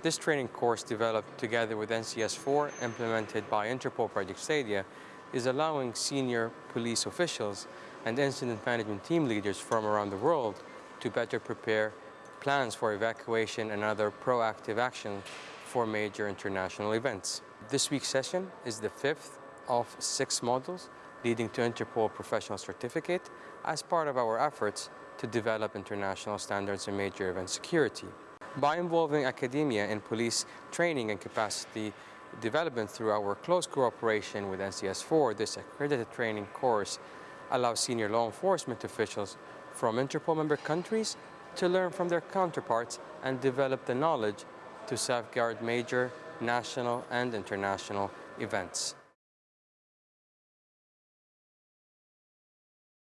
This training course developed together with NCS4 implemented by Interpol Project Stadia is allowing senior police officials and incident management team leaders from around the world to better prepare plans for evacuation and other proactive action for major international events. This week's session is the fifth of six modules leading to Interpol Professional Certificate as part of our efforts to develop international standards in major event security. By involving academia in police training and capacity development through our close cooperation with NCS4, this accredited training course allows senior law enforcement officials from Interpol member countries to learn from their counterparts and develop the knowledge to safeguard major national and international events.